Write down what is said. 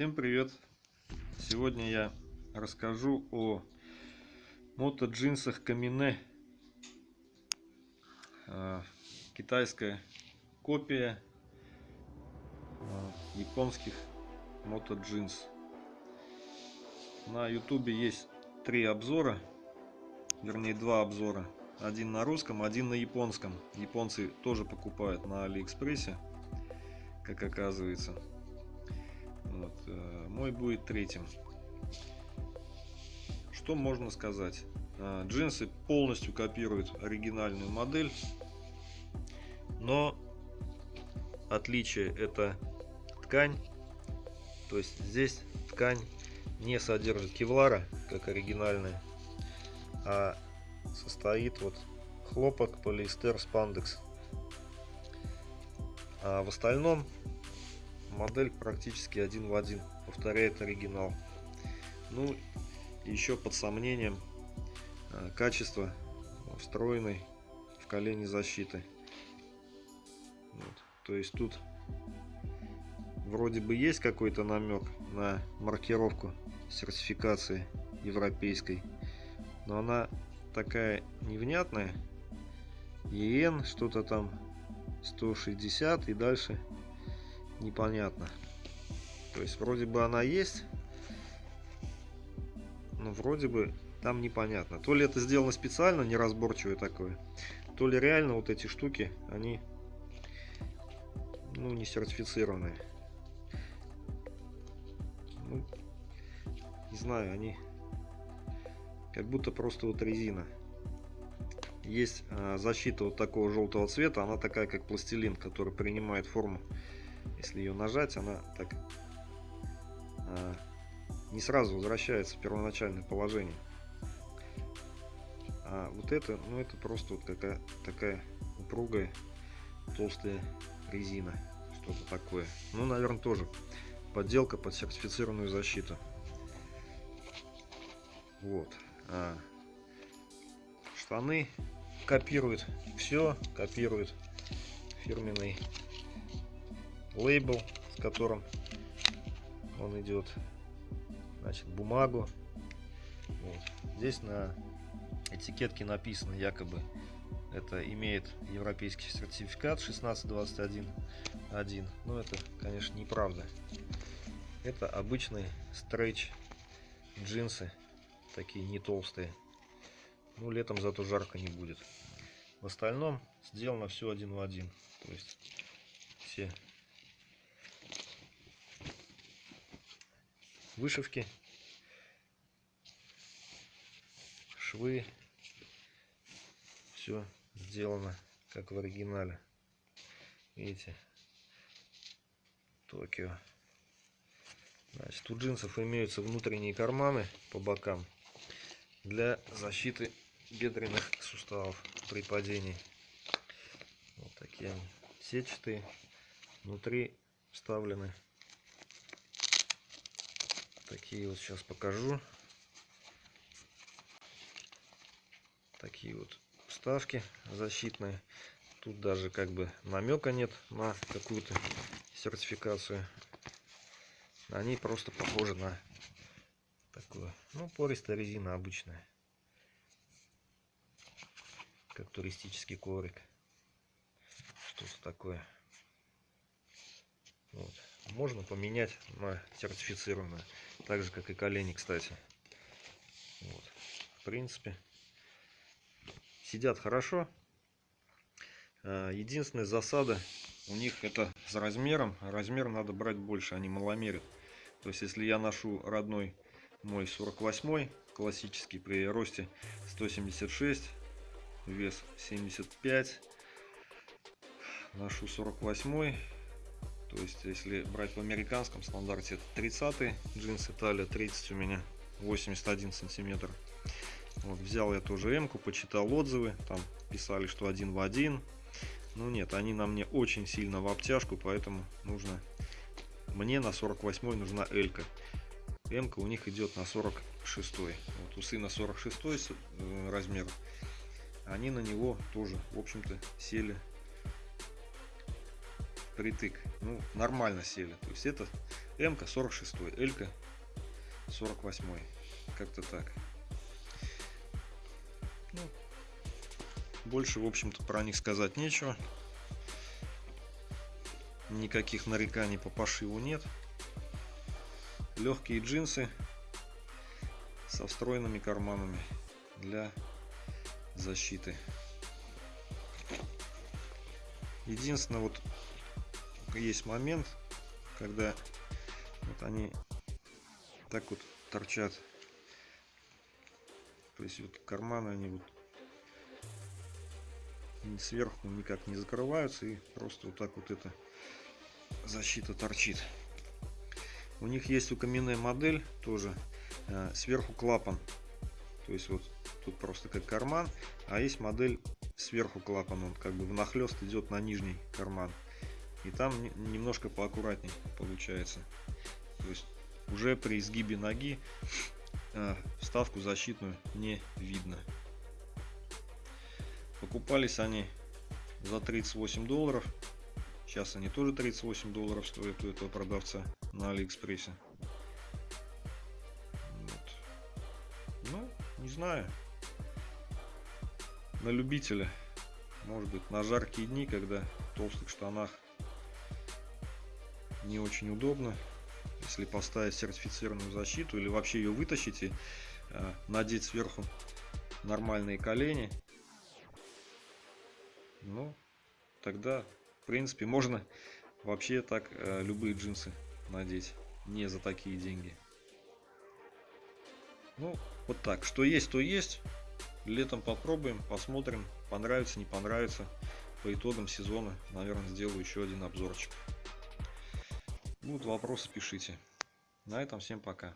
Всем привет! Сегодня я расскажу о мото джинсах Камине. А, китайская копия а, японских мото джинс. На ютубе есть три обзора, вернее два обзора. Один на русском, один на японском. Японцы тоже покупают на Алиэкспрессе, как оказывается. Вот. Э, мой будет третьим. Что можно сказать? Э, джинсы полностью копируют оригинальную модель, но отличие это ткань. То есть здесь ткань не содержит кевлара, как оригинальная, а состоит вот хлопок, полиэстер, спандекс. А в остальном модель практически один в один повторяет оригинал ну еще под сомнением э, качество встроенной в колени защиты вот. то есть тут вроде бы есть какой-то намек на маркировку сертификации европейской но она такая невнятная ЕН что-то там 160 и дальше непонятно. То есть вроде бы она есть, но вроде бы там непонятно. То ли это сделано специально, неразборчивое такое, то ли реально вот эти штуки, они ну, не сертифицированные. Ну, не знаю, они как будто просто вот резина. Есть э, защита вот такого желтого цвета, она такая как пластилин, который принимает форму если ее нажать, она так а, не сразу возвращается в первоначальное положение. А вот это, ну это просто вот какая такая упругая толстая резина, что-то такое. Ну, наверное, тоже подделка под сертифицированную защиту. Вот. А, штаны копируют все, копируют фирменный лейбл, с которым он идет. Значит, бумагу. Вот. Здесь на этикетке написано якобы это имеет европейский сертификат 16211. Но это, конечно, неправда. Это обычные стрейч джинсы, такие не толстые. Ну, летом зато жарко не будет. В остальном сделано все один в один. То есть все вышивки, швы, все сделано как в оригинале. Видите, Токио. Значит, у джинсов имеются внутренние карманы по бокам для защиты бедренных суставов при падении. Вот такие они сетчатые. Внутри вставлены такие вот сейчас покажу. Такие вот вставки защитные. Тут даже как бы намека нет на какую-то сертификацию. Они просто похожи на такую ну пористая резина обычная. Как туристический коврик. Что-то такое. Вот. Можно поменять на сертифицированную так же, как и колени, кстати. Вот. В принципе, сидят хорошо. А, единственная засада у них это с размером. Размер надо брать больше, они маломерят. То есть, если я ношу родной мой 48 классический при росте 176, вес 75, ношу 48 то есть, если брать в американском стандарте, 30 джинсы, талия 30 у меня, 81 сантиметр. Вот, взял я тоже М-ку, почитал отзывы, там писали, что один в один. Ну нет, они на мне очень сильно в обтяжку, поэтому нужно, мне на 48 нужна L-ка. М-ка у них идет на 46. Вот у сына 46 э, размер. Они на него тоже, в общем-то, сели притык. Ну, нормально сели. То есть это, М 46, Л 48. Как-то так. Ну, больше, в общем-то, про них сказать нечего. Никаких нареканий по пошиву нет. Легкие джинсы со встроенными карманами для защиты. Единственное, вот есть момент, когда вот они так вот торчат. То есть вот карманы они вот сверху никак не закрываются и просто вот так вот эта защита торчит. У них есть у каменная модель тоже э, сверху клапан. То есть вот тут просто как карман, а есть модель сверху клапан, он как бы внахлест идет на нижний карман. И там немножко поаккуратней получается. То есть уже при изгибе ноги э, вставку защитную не видно. Покупались они за 38 долларов. Сейчас они тоже 38 долларов стоят у этого продавца на Алиэкспрессе. Вот. Ну, не знаю. На любителя. Может быть, на жаркие дни, когда в толстых штанах не очень удобно. Если поставить сертифицированную защиту или вообще ее вытащить и э, надеть сверху нормальные колени, ну, тогда, в принципе, можно вообще так э, любые джинсы надеть. Не за такие деньги. Ну, вот так. Что есть, то есть. Летом попробуем, посмотрим, понравится, не понравится. По итогам сезона, наверное, сделаю еще один обзорчик. Будут вопросы, пишите. На этом всем пока.